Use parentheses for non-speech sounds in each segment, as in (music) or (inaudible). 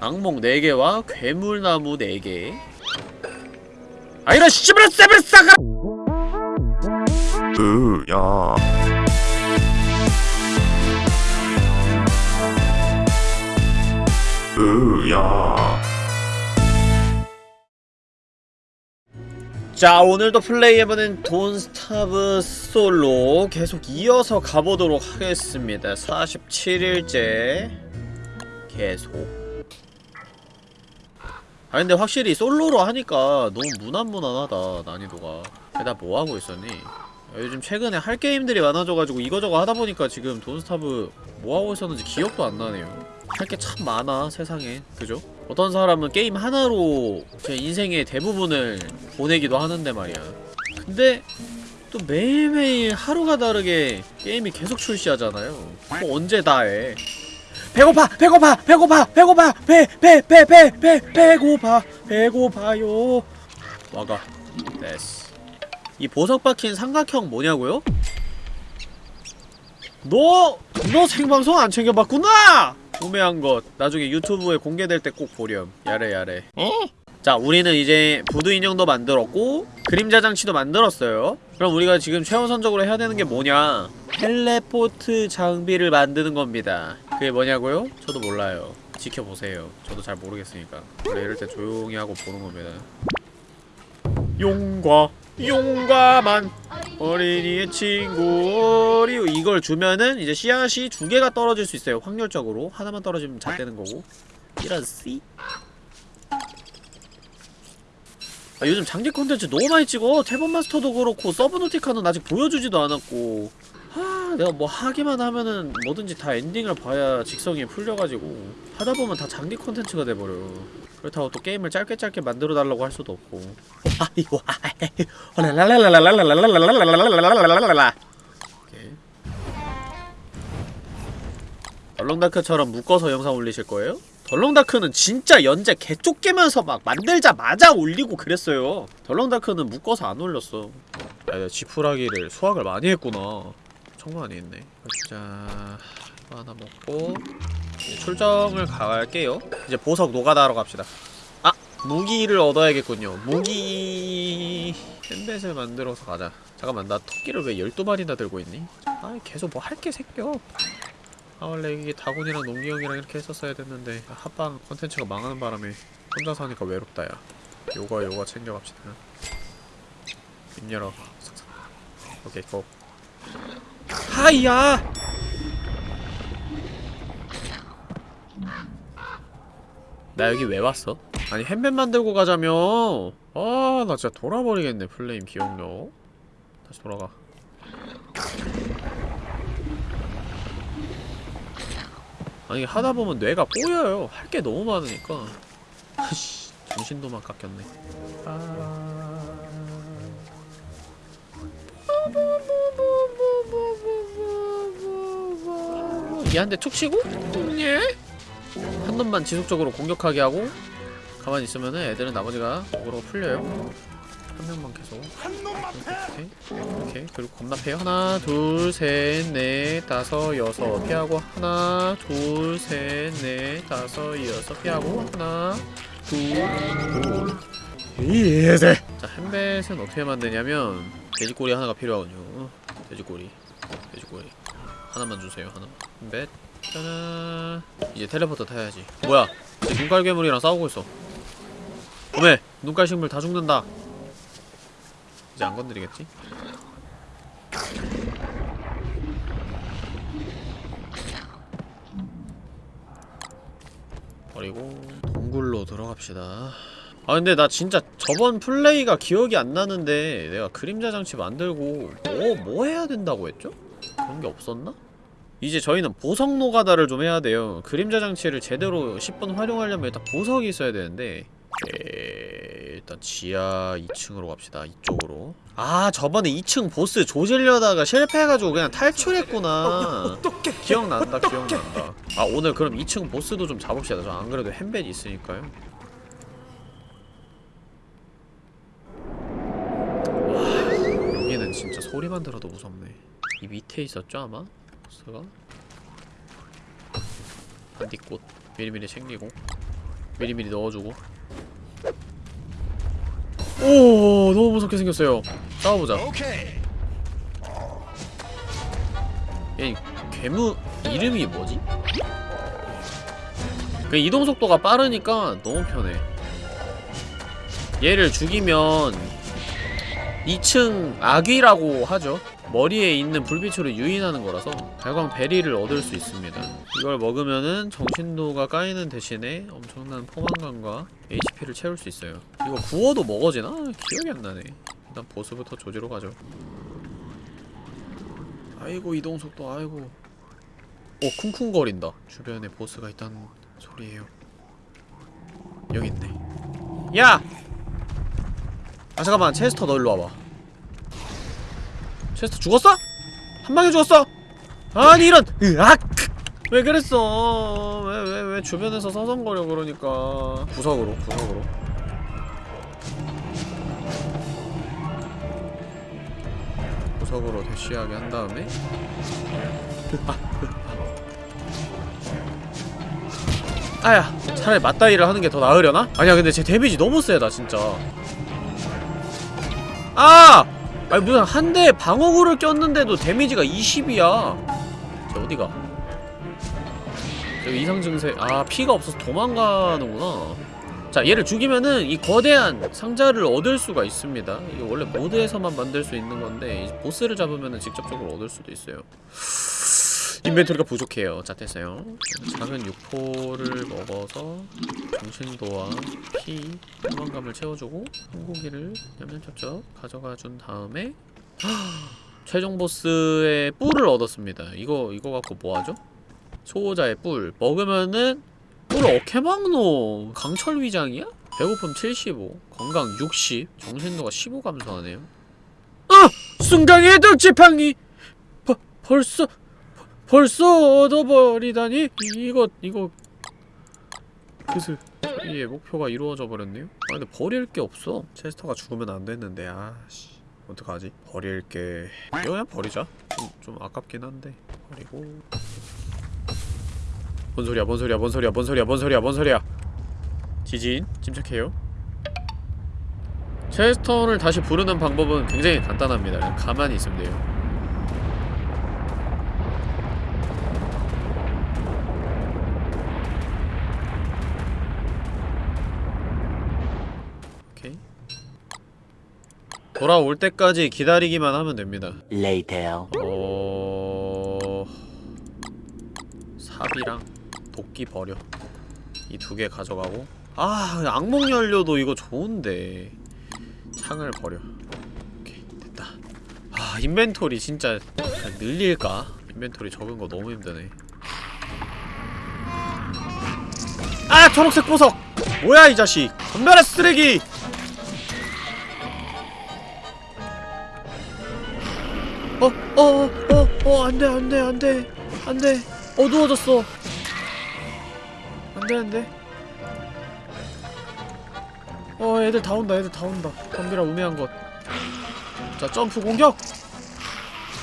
악몽 4개와 괴물나무 4개. 아 이런 씨발 세벨 싸가! 으야. 으야. 자 오늘도 플레이해보는 돈스타브 솔로 계속 이어서 가보도록 하겠습니다. 47일째 계속 아 근데 확실히 솔로로 하니까 너무 무난무난하다 난이도가. 게다 뭐하고 있었니? 요즘 최근에 할 게임들이 많아져가지고 이거저거 하다보니까 지금 돈스타브 뭐하고 있었는지 기억도 안 나네요. 할 게 참 많아 세상에. 그죠? 어떤 사람은 게임 하나로 제 인생의 대부분을 보내기도 하는데 말이야. 근데 또 매일매일 하루가 다르게 게임이 계속 출시하잖아요. 뭐 언제 다해 배고파 배고파 배고파 배고파 배 배 배 배 배 배고파 배고파요 와가 됐어 이 보석 박힌 삼각형 뭐냐고요? 너! 너 생방송 안 챙겨봤구나! 구매한 것 나중에 유튜브에 공개될 때 꼭 보렴 야래 야래 자 우리는 이제 부두 인형도 만들었고 그림자 장치도 만들었어요. 그럼 우리가 지금 최우선적으로 해야 되는 게 뭐냐? 텔레포트 장비를 만드는 겁니다. 그게 뭐냐고요? 저도 몰라요. 지켜보세요. 저도 잘 모르겠으니까. 원래 이럴 때 조용히 하고 보는 겁니다. 용과 용과만. 어린이의 친구. 리우 이걸 주면은 이제 씨앗이 두 개가 떨어질 수 있어요. 확률적으로. 하나만 떨어지면 잣되는 거고. 이런 씨 아, 요즘 장기 콘텐츠 너무 많이 찍어. 태본 마스터도 그렇고 서브노티카는 아직 보여주지도 않았고. 하 내가 뭐 하기만 하면은 뭐든지 다 엔딩을 봐야 직성이 풀려가지고. 하다보면 다 장기 콘텐츠가 돼버려. 그렇다고 또 게임을 짧게 짧게 만들어 달라고 할 수도 없고. 이거 묶어서 영상 올리실 거예요? 덜렁다크는 진짜 연재 개쫓기면서 막 만들자마자 올리고 그랬어요. 덜렁다크는 묶어서 안 올렸어. 야, 야 지푸라기를 수확을 많이 했구나. 정말 많이 했네. 자 이거 하나 먹고 이제 출정을 갈게요. 이제 보석 노가다하러 갑시다. 아! 무기를 얻어야겠군요. 무기... 캔벳을 만들어서 가자. 잠깐만 나 토끼를 왜 12마리나 들고 있니? 아 계속 뭐 할 게 생겨 아 원래 이게 다곤이랑 농기 형이랑 이렇게 했었어야 됐는데 합방 컨텐츠가 망하는 바람에 혼자서 하니까 외롭다 야. 요거 요거 챙겨갑시다. 입 열어. 오케이 고. 하이야! 나 여기 왜 왔어? 아니 햄맨 만들고 가자며. 아 나 진짜 돌아버리겠네 플레임 기억력. 다시 돌아가 아니 하다보면 뇌가 꼬여요. 할 게 너무 많으니까. 씨 정신도만 깎였네. 아... 대툭 치고? 예? 한 놈만 지속적으로 공격하게 하고 가만히 있으면은 애들은 나머지가 목으로 풀려요 한 명만 계속. 오케이 오케이 그리고 겁나 패요. 하나 둘 셋 넷 다섯 여섯. 피하고 하나 둘 셋 넷 다섯 여섯. 피하고 하나 둘 이세! 자 햄벳은 어떻게 만드냐면 돼지꼬리 하나가 필요하군요. 돼지꼬리. 돼지꼬리. 하나만 주세요 하나. 햄벳 짜잔. 이제 텔레포터 타야지. 뭐야? 이제 눈깔 괴물이랑 싸우고 있어. 어메! 눈깔 식물 다 죽는다 이제 안 건드리겠지? 버리고 동굴로 들어갑시다 아 근데 나 진짜 저번 플레이가 기억이 안 나는데 내가 그림자 장치 만들고 뭐, 뭐 해야 된다고 했죠? 그런 게 없었나? 이제 저희는 보석 노가다를 좀 해야 돼요 그림자 장치를 제대로 10분 활용하려면 일단 보석이 있어야 되는데 에... 일단 지하 2층으로 갑시다. 이쪽으로. 아 저번에 2층 보스 조질려다가 실패해가지고 그냥 탈출했구나. (laughs) 기억난다 기억난다. 아 오늘 그럼 2층 보스도 좀 잡읍시다. 저 안 그래도 햄벳이 있으니까요. 와 여기는 진짜 소리만 들어도 무섭네. 이 밑에 있었죠 아마? 보스가? 반딧꽃. 미리미리 챙기고 미리미리 넣어주고 오 너무 무섭게 생겼어요. 싸워보자. 얘 괴물 이름이 뭐지? 그 이동 속도가 빠르니까 너무 편해. 얘를 죽이면 2층 아귀라고 하죠 머리에 있는 불빛으로 유인하는 거라서 발광 베리를 얻을 수 있습니다. 이걸 먹으면은 정신도가 까이는 대신에 엄청난 포만감과 HP를 채울 수 있어요. 이거 구워도 먹어지나? 기억이 안 나네. 일단 보스부터 조지로 가죠. 아이고 이동속도 아이고. 오 쿵쿵거린다. 주변에 보스가 있다는 소리예요. 여기 있네. 야! 아 잠깐만. 체스터 너 일로 와봐 체스터 죽었어? 한 방에 죽었어? 아니 이런 으악 왜 그랬어 왜 왜 왜 주변에서 서성거려 그러니까 구석으로 구석으로 구석으로 대쉬하게 한 다음에 (laughs) 아야 차라리 맞다이를 하는 게 더 나으려나? 아니야 근데 제 데미지 너무 세다 진짜 아! 아니 무슨 한 대에 방어구를 꼈는데도 데미지가 20이야. 저 어디가? 여기 이상 증세 아 피가 없어서 도망가는구나. 자 얘를 죽이면은 이 거대한 상자를 얻을 수가 있습니다. 이게 원래 모드에서만 만들 수 있는 건데 보스를 잡으면은 직접적으로 얻을 수도 있어요 인벤토리가 부족해요. 자 됐어요. 작은 육포를 먹어서 정신도와 피, 포만감을 채워주고 소고기를 냠냠쩝쩝 가져가 준 다음에 최종 보스의 뿔을 얻었습니다. 이거 이거 갖고 뭐하죠? 소호자의 뿔. 먹으면은 뿔을 어케 막노 강철 위장이야? 배고픔 75 건강 60 정신도가 15 감소하네요. 아! 순간의 덕지팡이! 버, 벌써 벌써 얻어버리다니? 이- 이거 이거. 그슬. 의 목표가 이루어져 버렸네요? 아 근데 버릴 게 없어. 체스터가 죽으면 안 됐는데 아씨. 어떡하지? 버릴 게 이거 그냥 버리자. 좀, 좀 아깝긴 한데. 버리고. 뭔 소리야 뭔 소리야 뭔 소리야 뭔 소리야 뭔 소리야 뭔 소리야? 지진 침착해요? 체스터를 다시 부르는 방법은 굉장히 간단합니다. 그냥 가만히 있으면 돼요 돌아올 때까지 기다리기만 하면 됩니다. Later. 어... 삽이랑 도끼 버려. 이 두 개 가져가고. 아 악몽 연료도 이거 좋은데. 창을 버려. 오케이 됐다. 아 인벤토리 진짜 늘릴까? 인벤토리 적은 거 너무 힘드네. 아 초록색 보석! 뭐야 이 자식! 건멸의 쓰레기 어, 어, 어, 어, 안 돼, 안 돼, 안 돼, 안 돼. 어두워졌어. 안 돼. 어, 애들 다 온다, 애들 다 온다. 덤비라 우매한 것. 자, 점프 공격!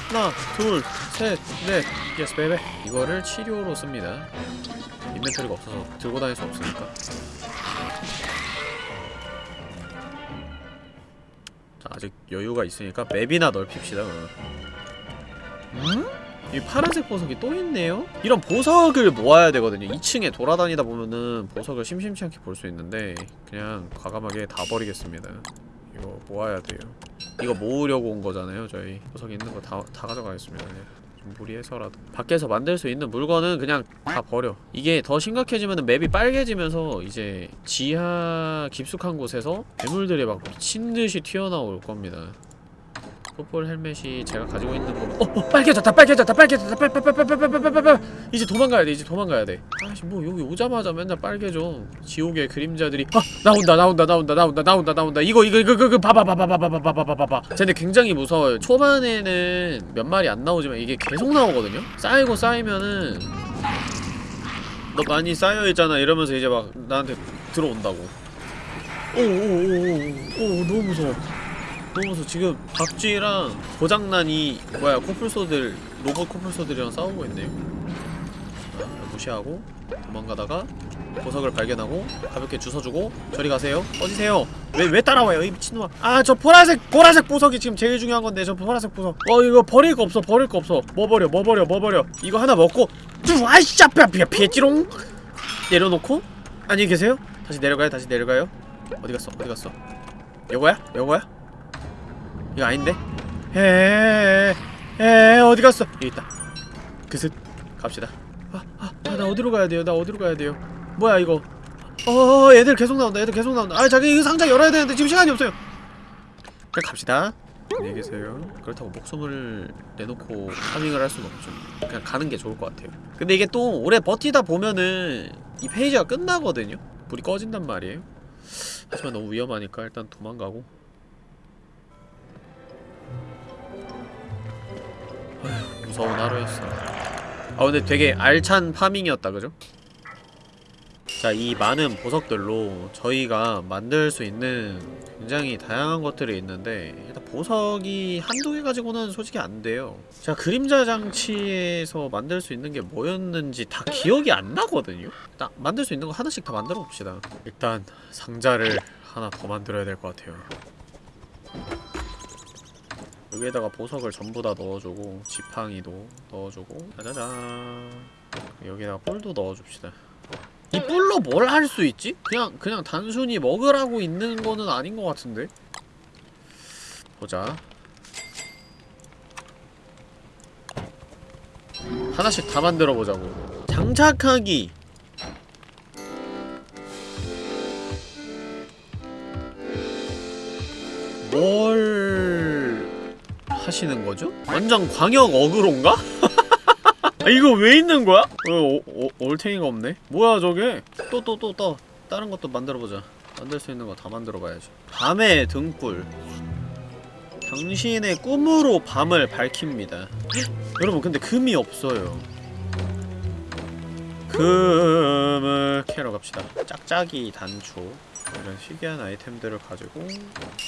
하나, 둘, 셋, 넷. Yes, baby. 이거를 치료로 씁니다. 인벤토리가 없어서 들고 다닐 수 없으니까. 자, 아직 여유가 있으니까 맵이나 넓힙시다, 그러면. 음? 이 파란색 보석이 또 있네요? 이런 보석을 모아야 되거든요. 2층에 돌아다니다 보면은 보석을 심심치 않게 볼 수 있는데 그냥 과감하게 다 버리겠습니다. 이거 모아야 돼요. 이거 모으려고 온 거잖아요 저희. 보석 있는 거 다 다 가져가겠습니다 그냥. 좀 무리해서라도. 밖에서 만들 수 있는 물건은 그냥 다 버려. 이게 더 심각해지면은 맵이 빨개지면서 이제 지하 깊숙한 곳에서 괴물들이 막 미친듯이 튀어나올 겁니다 풋볼 헬멧이 제가 가지고 있는 거. 어, 어 빨개졌다, 빨개졌다, 빨개졌다, 빨빨빨빨빨빨빨빨빨. 이제 도망가야 돼, 이제 도망가야 돼. 아씨, 뭐 여기 오자마자 맨날 빨개져. 지옥의 그림자들이 아 나온다, 나온다, 나온다, 나온다, 나온다, 나온다. 이거 이거 이거 이거 봐봐, 봐봐, 봐봐, 봐봐, 봐봐, 봐봐. 근데 굉장히 무서워요. 초반에는 몇 마리 안 나오지만 이게 계속 나오거든요. 쌓이고 쌓이면은 너 많이 쌓여 있잖아 이러면서 이제 막 나한테 들어온다고. 오오오오오 너무 무서워. 너무 무서워 지금 박쥐랑 고장난 이 뭐야 코뿔소들 로봇 코뿔소들이랑 싸우고 있네요. 자, 무시하고 도망가다가 보석을 발견하고 가볍게 주워주고 저리 가세요. 꺼지세요. 왜 왜 따라와요 이 미친놈아? 아 저 보라색 보라색 보석이 지금 제일 중요한 건데 저 보라색 보석. 어 이거 버릴 거 없어 버릴 거 없어. 뭐 버려 뭐 버려 뭐 버려. 이거 하나 먹고 쭈 아이씨 피해 피했지롱. 내려놓고. 안녕히 계세요. 다시 내려가요 다시 내려가요. 어디 갔어 어디 갔어? 요거야? 요거야 이거 아닌데? 에에에 어디 갔어? 여기 있다. 그슥 갑시다. 아아 나 어디로 가야 돼요? 나 어디로 가야 돼요? 뭐야 이거? 어 애들 계속 나온다. 애들 계속 나온다. 아 자기 이거 상자 열어야 되는데 지금 시간이 없어요. 그냥 갑시다. 안녕히 계세요. 그렇다고 목숨을 내놓고 파밍을 할 수는 없죠. 그냥 가는 게 좋을 것 같아요. 근데 이게 또 오래 버티다 보면은 이 페이지가 끝나거든요? 불이 꺼진단 말이에요. 하지만 너무 위험하니까 일단 도망가고 무서운 하루였어 아 근데 되게 알찬 파밍이었다 그죠? 자 이 많은 보석들로 저희가 만들 수 있는 굉장히 다양한 것들이 있는데 일단 보석이 한두 개 가지고는 솔직히 안 돼요 제가 그림자 장치에서 만들 수 있는 게 뭐였는지 다 기억이 안 나거든요? 딱 만들 수 있는 거 하나씩 다 만들어 봅시다 일단 상자를 하나 더 만들어야 될 것 같아요 여기에다가 보석을 전부 다 넣어주고 지팡이도 넣어주고 짜자잔. 여기다가 뿔도 넣어줍시다. 이 뿔로 뭘 할 수 있지? 그냥 그냥 단순히 먹으라고 있는 거는 아닌 것 같은데? 보자. 하나씩 다 만들어 보자고. 장착하기. 뭘 하시는 거죠? 완전 광역 어그로인가? (laughs) 아, 이거 왜 있는 거야? 어, 어, 어, 올탱이가 없네? 뭐야 저게? 또 또 또 또 다른 것도 만들어보자 만들 수 있는 거 다 만들어봐야지 밤의 등불 당신의 꿈으로 밤을 밝힙니다 여러분 근데 금이 없어요 금을 캐러 갑시다 짝짝이 단초 이런 희귀한 아이템들을 가지고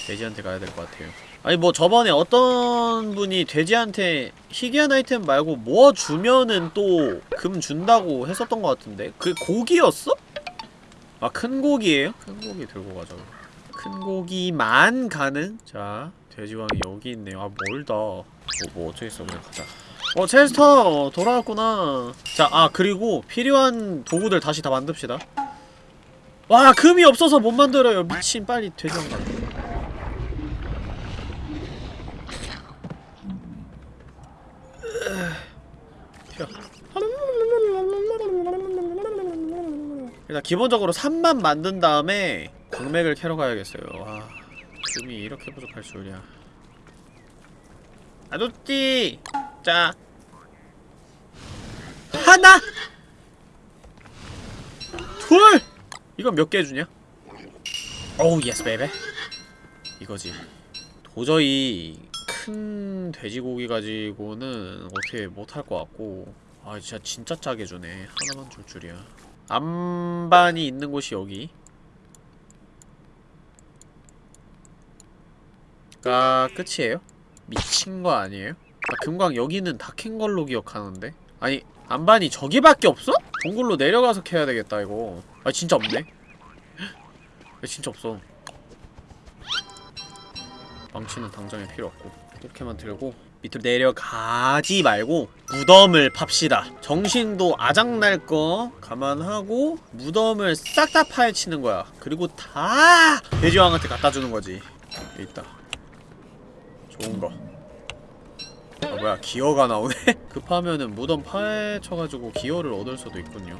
돼지한테 가야 될 것 같아요 아니 뭐 저번에 어떤 분이 돼지한테 희귀한 아이템 말고 뭐 주면은 또 금 준다고 했었던 것 같은데? 그게 고기였어? 아 큰 고기예요? 큰 고기 들고 가자. 큰 고기만 가는? 자 돼지왕이 여기 있네요. 아 멀다. 뭐, 뭐 어쩌겠어 그냥 가자. 어 체스터! 돌아왔구나. 자 아 그리고 필요한 도구들 다시 다 만듭시다. 와 금이 없어서 못 만들어요. 미친 빨리 돼지왕 가 일단 기본적으로 3만 만든 다음에 광맥을 캐러 가야겠어요. 와 금이 이렇게 부족할 줄이야. 아저씨 자. 하나! 둘! 이건 몇 개 주냐? Oh yes baby 이거지. 도저히 큰 돼지고기 가지고는 어떻게 못할 것 같고. 아 진짜 진짜 짜게 주네. 하나만 줄 줄이야 안반이 있는 곳이 여기 가 끝이에요? 미친 거 아니에요? 나 금광 여기는 다 캔 걸로 기억하는데 아니 안반이 저기밖에 없어? 동굴로 내려가서 캐야 되겠다 이거 아 진짜 없네 아, 진짜 없어 망치는 당장에 필요 없고 이렇게만 들고 밑으로 내려가지 말고 무덤을 팝시다. 정신도 아작날 거 감안하고 무덤을 싹 다 파헤치는 거야. 그리고 다 돼지왕한테 갖다 주는 거지. 여기 있다. 좋은 거. 아, 뭐야 기어가 나오네? (laughs) 급하면은 무덤 파헤쳐가지고 기어를 얻을 수도 있군요.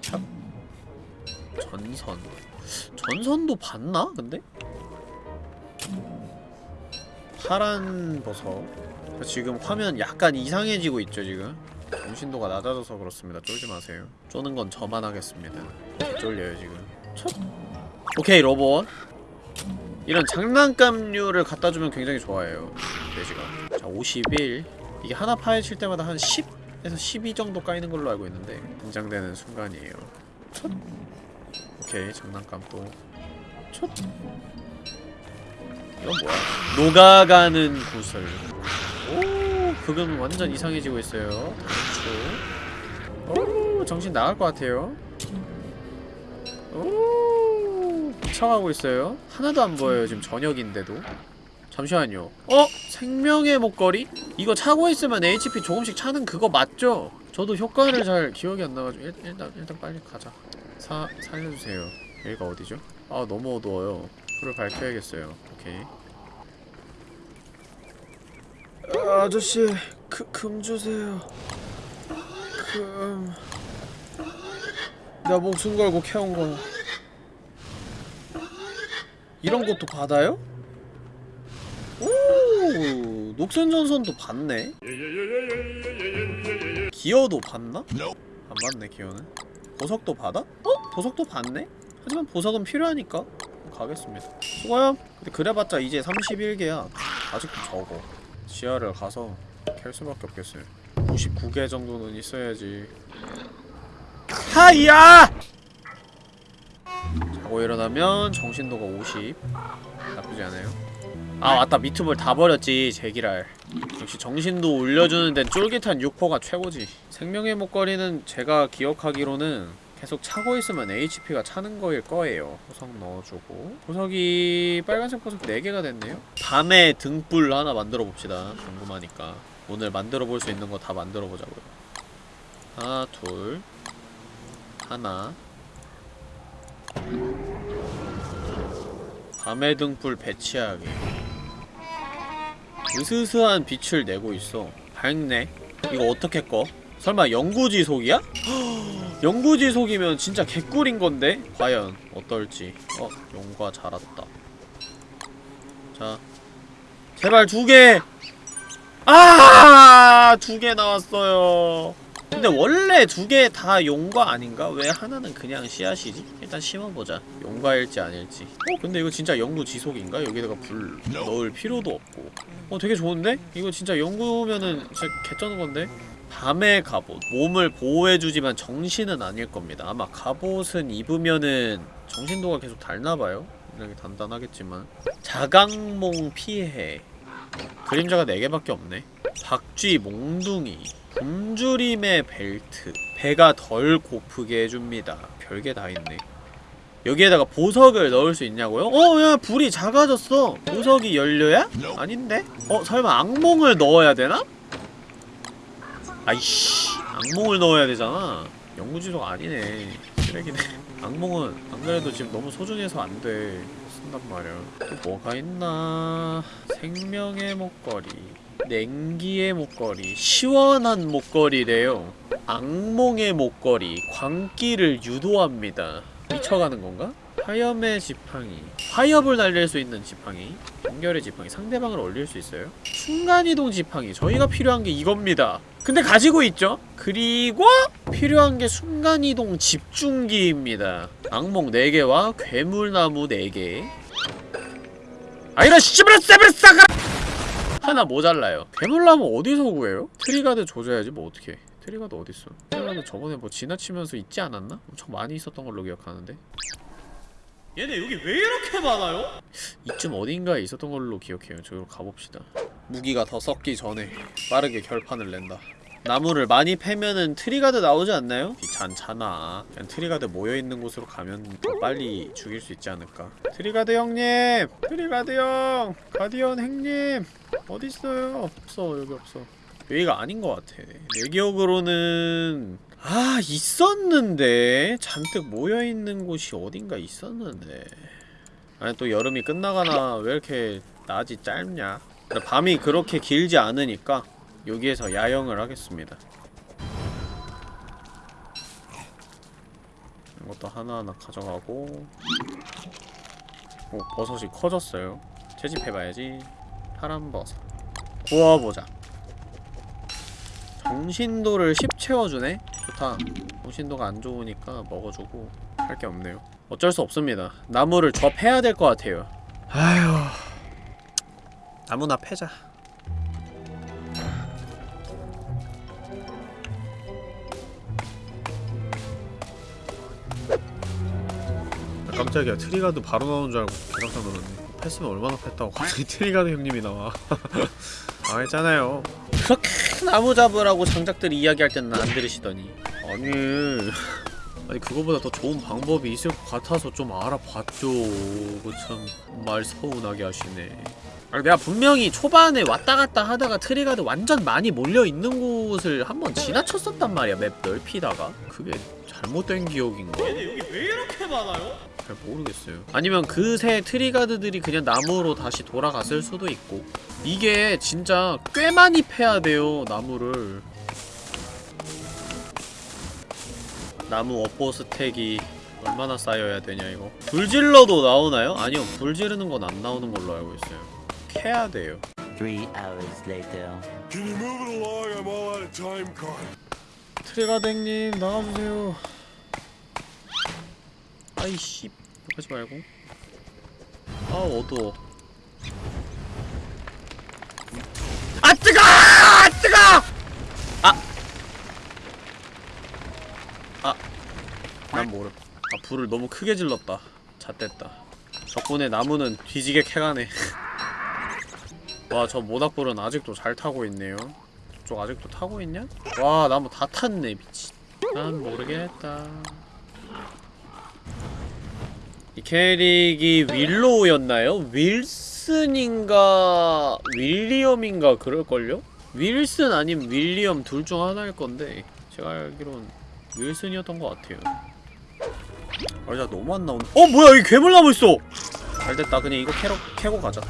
참. 전선 전선도 봤나? 근데? 파란 버섯 지금 화면 약간 이상해지고 있죠 지금? 정신도가 낮아져서 그렇습니다. 쫄지 마세요. 쪼는 건 저만 하겠습니다. 쫄려요 지금. 첫. 오케이 로봇. 이런 장난감류를 갖다주면 굉장히 좋아해요 돼지가. 자 51 이게 하나 파헤칠 때마다 한 10에서 12 정도 까이는 걸로 알고 있는데 긴장되는 순간이에요. 첫. 오케이 장난감 또 첫. 이건 뭐야? 녹아가는 구슬. 오 그금 완전 이상해지고 있어요. 단추 오 정신 나갈 것 같아요. 오 미쳐가고 있어요. 하나도 안 보여요 지금 저녁인데도. 잠시만요. 어? 생명의 목걸이? 이거 차고 있으면 HP 조금씩 차는 그거 맞죠? 저도 효과를 잘 기억이 안 나가지고 일, 일단 일단 빨리 가자 사 살려주세요. 여기가 어디죠? 아 너무 어두워요. 불을 밝혀야겠어요. 오케이. 아, 아저씨 그, 금 주세요. 금... 나 목숨 걸고 캐온 거 이런 것도 받아요? 오 녹슨전선도 받네? 기어도 받나? 안 받네 기어는 보석도 받아? 어? 보석도 받네? 하지만 보석은 필요하니까 가겠습니다. 수고요. 근데 그래봤자 이제 31개야. 아직도 적어. 지하를 가서 캘 수밖에 없겠어요. 99개 정도는 있어야지. 하이야! 자고 일어나면 정신도가 50 나쁘지 않아요. 아 맞다. 미트볼 다 버렸지 제기랄. 역시 정신도 올려주는 데는 쫄깃한 육포가 최고지 생명의 목걸이는 제가 기억하기로는 계속 차고 있으면 HP가 차는 거일 거예요. 보석 넣어주고. 보석이 빨간색 보석 4개가 됐네요. 밤에 등불 하나 만들어 봅시다. 궁금하니까. 오늘 만들어 볼 수 있는 거 다 만들어 보자고요. 하나 둘. 하나. 밤의 등불 배치하기. 으스스한 빛을 내고 있어. 밝네. 이거 어떻게 꺼? 설마 영구지속이야? 영구지속이면 (gasps) 진짜 개꿀인 건데? 과연 어떨지 어? 용과 자랐다 자 제발 두 개! 아! 두 개 나왔어요 근데 원래 두 개 다 용과 아닌가? 왜 하나는 그냥 씨앗이지? 일단 심어보자 용과일지 아닐지 어? 근데 이거 진짜 영구 지속인가? 여기다가 불 넣을 필요도 없고 어 되게 좋은데? 이거 진짜 영구면은 진짜 개쩌는 건데? 밤의 갑옷 몸을 보호해주지만 정신은 아닐 겁니다 아마 갑옷은 입으면은 정신도가 계속 닳나봐요 이렇게 단단하겠지만 자강몽 피해 그림자가 4개밖에 없네 박쥐 몽둥이 굶주림의 벨트 배가 덜 고프게 해줍니다 별게 다 있네 여기에다가 보석을 넣을 수 있냐고요? 어, 야, 불이 작아졌어. 보석이 연료야? 아닌데? 어, 설마 악몽을 넣어야 되나? 아이씨, 악몽을 넣어야 되잖아. 영구지속 아니네. 쓰레기네. 악몽은 안 그래도 지금 너무 소중해서 안 돼. 쓴단 말이야. 또 뭐가 있나? 생명의 목걸이. 냉기의 목걸이. 시원한 목걸이래요. 악몽의 목걸이. 광기를 유도합니다. 미쳐가는 건가? 화염의 지팡이. 화염을 날릴 수 있는 지팡이. 연결의 지팡이. 상대방을 올릴 수 있어요? 순간이동 지팡이. 저희가 필요한 게 이겁니다. 근데 가지고 있죠? 그리고 필요한 게 순간이동 집중기입니다. 악몽 4개와 괴물나무 4개. 아 이런 씨발 세벨사가 하나 모자라요. 괴물나무 어디서 구해요? Treeguard 조져야지 뭐 어떡해 Treeguard 어딨어 Treeguard 저번에 뭐 지나치면서 있지 않았나? 엄청 많이 있었던 걸로 기억하는데 얘네 여기 왜 이렇게 많아요? 이쯤 어딘가에 있었던 걸로 기억해요 저기로 가봅시다 무기가 더 썩기 전에 빠르게 결판을 낸다 나무를 많이 패면은 Treeguard 나오지 않나요? 귀찮잖아 그냥 Treeguard 모여있는 곳으로 가면 더 빨리 죽일 수 있지 않을까 Treeguard 형님! Treeguard 형! Guardian 행님! 어딨어요? 없어 여기 없어 여기가 아닌 것 같아. 내 기억으로는 아 있었는데. 잔뜩 모여있는 곳이 어딘가 있었는데. 아니 또 여름이 끝나가나 왜 이렇게 낮이 짧냐? 밤이 그렇게 길지 않으니까 여기에서 야영을 하겠습니다. 이것도 하나하나 가져가고. 오 버섯이 커졌어요. 채집해봐야지. 파란 버섯. 구워보자 정신도를 10 채워주네? 좋다. 정신도가 안 좋으니까 먹어주고 할 게 없네요. 어쩔 수 없습니다. 나무를 좀 패야 될 것 같아요. 아휴. 나무나 패자. 아, 깜짝이야. Treeguard 바로 나오는 줄 알고 깜짝 놀랐네. 팼으면 얼마나 팼다고 갑자기 (laughs) Treeguard 형님이 나와. (laughs) 망했잖아요 그렇게 나무 잡으라고 장작들이 이야기할 때는 안 들으시더니. 아니 아니 그거보다 더 좋은 방법이 있을 것 같아서 좀 알아봤죠. 그참 말 서운하게 하시네 내가 분명히 초반에 왔다 갔다 하다가 Treeguard 완전 많이 몰려있는 곳을 한번 지나쳤었단 말이야 맵 넓히다가 그게 잘못된 기억인가? 얘네 여기 왜 이렇게 많아요? 잘 모르겠어요 아니면 그새 Treeguard들이 그냥 나무로 다시 돌아갔을 수도 있고 이게 진짜 꽤 많이 패야 돼요 나무를 나무 업보 스택이 얼마나 쌓여야 되냐 이거 불질러도 나오나요? 아니요 불 지르는 건 안 나오는 걸로 알고 있어요 캐야 돼요 Three hours later. Can you move it along? I'm all out of time card. 트리가댕님 나가주세요 아이씨 하지 말고 아 어두워 아 뜨거! 아 뜨거! 아! 아! 난 모름 아 불을 너무 크게 질렀다 잣됐다 덕분에 나무는 뒤지게 캐가네 와 저 모닥불은 아직도 잘 타고 있네요. 저쪽 아직도 타고 있냐? 와 나무 다 탔네 미친. 난 모르겠다. 이 캐릭이 윌로우였나요? 윌슨인가 윌리엄인가 그럴걸요? 윌슨 아님 윌리엄 둘 중 하나일 건데 제가 알기론 윌슨이었던 것 같아요. 아 진짜 너무 안 나오네. 어 뭐야 여기 괴물나무 있어! 잘 됐다. 그냥 이거 캐러, 캐고 가자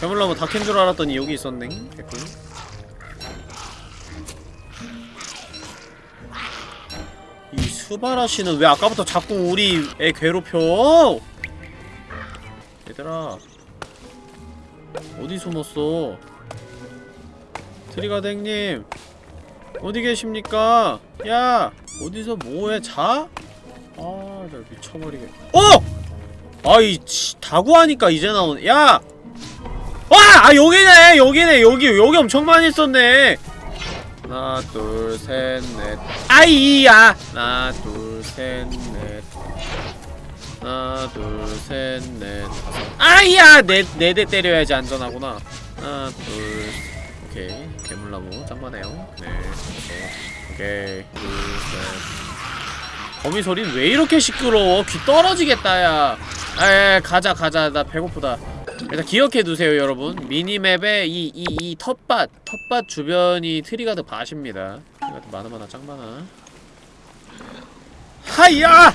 괴물나무 다 캔 줄 알았더니 여기 있었네 개꿀 이 스바라시는 왜 아까부터 자꾸 우리 애 괴롭혀? 얘들아 어디 숨었어? 트리가댕님 어디 계십니까? 야 어디서 뭐해 자? 아 나 미쳐버리게 어! 아이 치, 다구하니까 이제 나오네 야! 와! 아 여기네 여기네 여기 여기 엄청 많이 있었네. 하나 둘 셋 넷. 아이야. 하나 둘 셋 넷. 하나 둘 셋 넷. 아이야. 네네 대 때려야지 안전하구나. 하나 둘 오케이. 괴물나무 짱많네요. 네 오케이. 둘셋. 거미 소리 왜 이렇게 시끄러워? 귀 떨어지겠다 야. 아, 가자 가자. 나 배고프다 일단 기억해두세요 여러분. 미니맵에 이 이 이 텃밭 텃밭 주변이 Treeguard 밭입니다. Treeguard 많으마나 짱많아. 하이야!